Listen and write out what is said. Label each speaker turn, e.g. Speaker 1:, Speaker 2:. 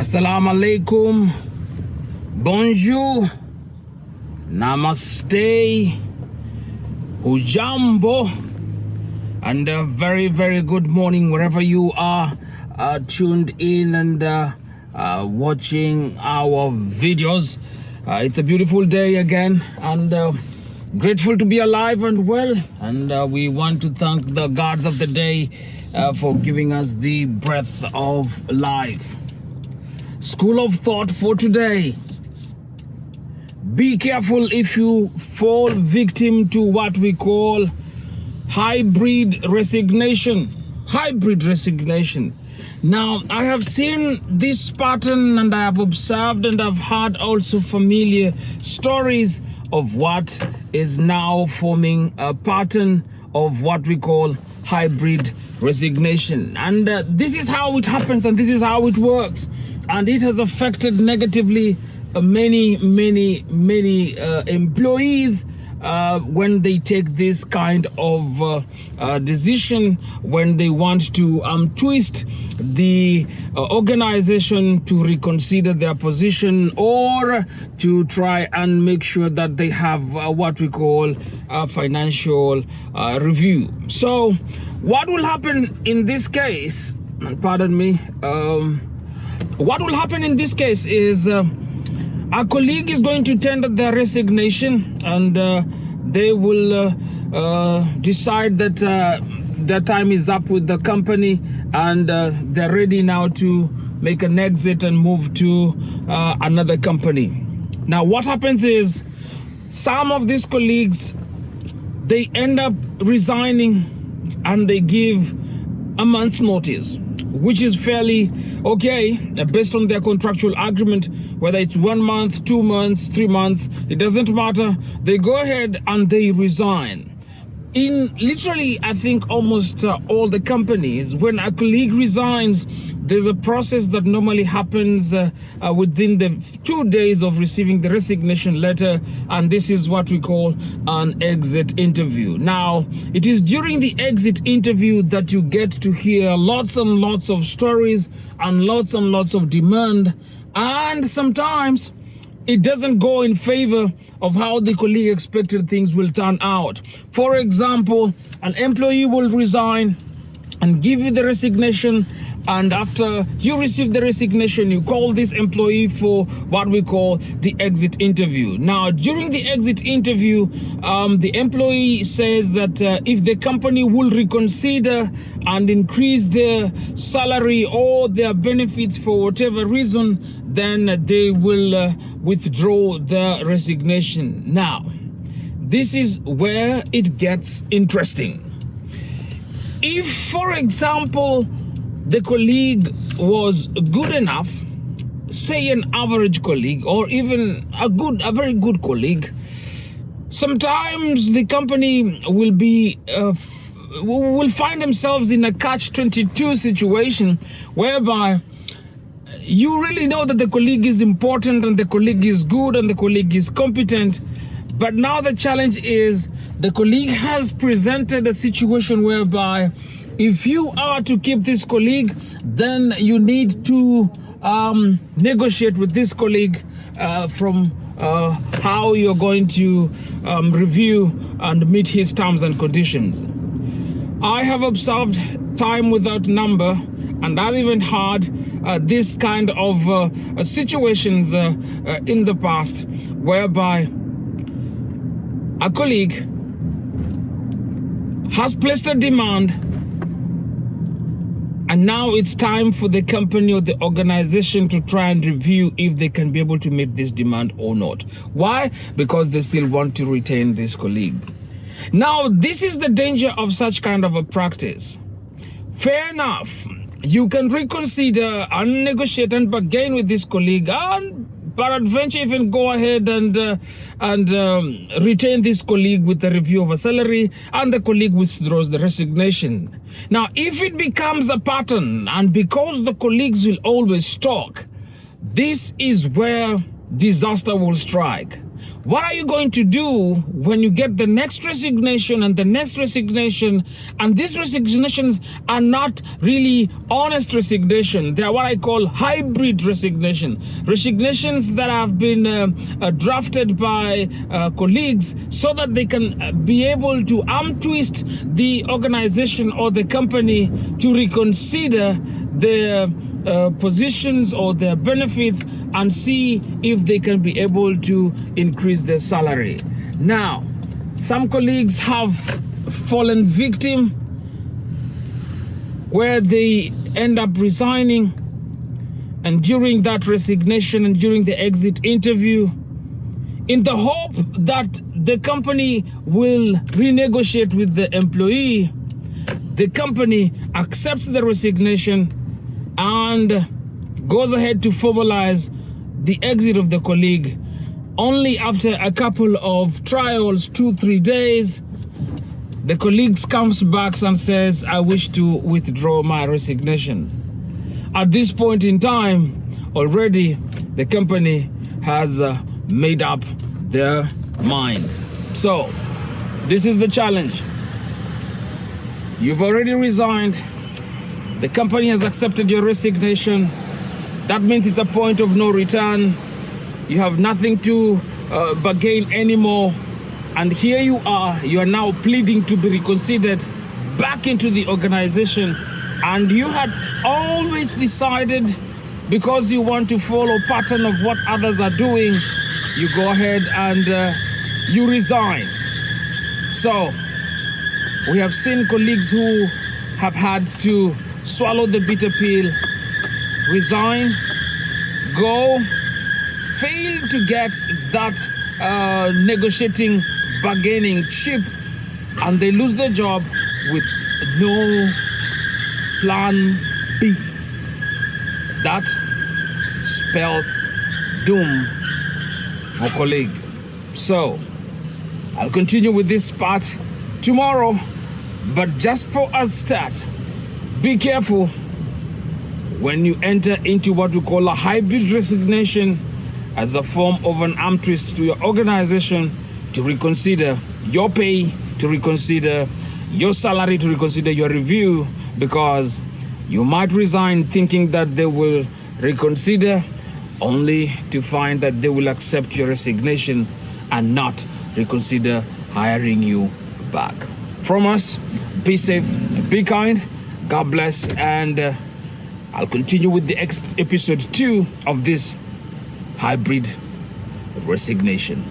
Speaker 1: Assalamu alaikum. Bonjour. Namaste. Hujambo. And a very, very good morning wherever you are uh, tuned in and uh, uh, watching our videos. Uh, it's a beautiful day again and uh, grateful to be alive and well. And uh, we want to thank the gods of the day for giving us the breath of life. School of thought for today. Be careful if you fall victim to what we call hybrid resignation. Hybrid resignation. Now, I have seen this pattern and I have observed and I've heard also familiar stories of what is now forming a pattern of what we call hybrid resignation. And uh, this is how it happens and this is how it works. And it has affected negatively uh, many, many, many uh, employees uh, when they take this kind of uh, uh, decision, when they want to um, twist the uh, organization to reconsider their position or to try and make sure that they have uh, what we call a financial review. So, what will happen in this case? And pardon me. Um, what will happen in this case is. Uh, a colleague is going to tender their resignation and uh, they will uh, uh, decide that uh, their time is up with the company and they're ready now to make an exit and move to another company. Now, what happens is some of these colleagues they end up resigning and they give a month's notice which is fairly okay uh, based on their contractual agreement whether it's one month two months three months it doesn't matter. They go ahead and they resign in literally i think almost uh, all the companies when a colleague resigns there's a process that normally happens uh, uh, within the two days of receiving the resignation letter and this is what we call an exit interview. Now it is during the exit interview that you get to hear lots and lots of stories and lots and lots of demand and sometimes it doesn't go in favor of how the colleague expected things will turn out. For example, an employee will resign and give you the resignation and after you receive the resignation you call this employee for what we call the exit interview now during the exit interview um, the employee says that uh, if the company will reconsider and increase their salary or their benefits for whatever reason then they will uh, withdraw the resignation. Now this is where it gets interesting. If for example the colleague was good enough, say an average colleague or even a good, a very good colleague, sometimes the company will be uh, will find themselves in a catch-22 situation whereby you really know that the colleague is important and the colleague is good and the colleague is competent but now the challenge is the colleague has presented a situation whereby if you are to keep this colleague, then you need to um, negotiate with this colleague uh, from uh, how you're going to um, review and meet his terms and conditions. I have observed time without number and I've even had uh, this kind of uh, situations uh, uh, in the past whereby a colleague has placed a demand and now it's time for the company or the organization to try and review if they can be able to meet this demand or not. Why? Because they still want to retain this colleague. Now, this is the danger of such kind of a practice. Fair enough. You can reconsider and negotiate and bargain with this colleague and peradventure even go ahead and uh, and um, retain this colleague with a review of a salary and the colleague withdraws the resignation. Now, if it becomes a pattern and because the colleagues will always talk, this is where disaster will strike. What are you going to do when you get the next resignation and the next resignation? And these resignations are not really honest resignation. They are what I call hybrid resignation. Resignations that have been uh, uh, drafted by uh, colleagues so that they can uh, be able to arm twist the organization or the company to reconsider their uh, positions or their benefits and see if they can be able to increase their salary. Now, some colleagues have fallen victim where they end up resigning and during that resignation and during the exit interview in the hope that the company will renegotiate with the employee the company accepts the resignation and goes ahead to formalize the exit of the colleague only after a couple of trials two three days. The colleague comes back and says i wish to withdraw my resignation. At this point in time already the company has uh, made up their mind. So this is the challenge. You've already resigned the company has accepted your resignation. That means it's a point of no return. You have nothing to uh, bargain anymore. And here you are, you are now pleading to be reconsidered back into the organization. And you had always decided because you want to follow pattern of what others are doing, you go ahead and uh, you resign. So we have seen colleagues who have had to swallow the bitter pill, resign, go, fail to get that uh, negotiating, bargaining chip, and they lose their job with no plan B. That spells doom for colleague. So, I'll continue with this part tomorrow, but just for a start, be careful when you enter into what we call a hybrid resignation as a form of an arm twist to your organization to reconsider your pay, to reconsider your salary, to reconsider your review, because you might resign thinking that they will reconsider only to find that they will accept your resignation and not reconsider hiring you back. From us, be safe, be kind, God bless. And uh, I'll continue with the episode two of this hybrid resignation.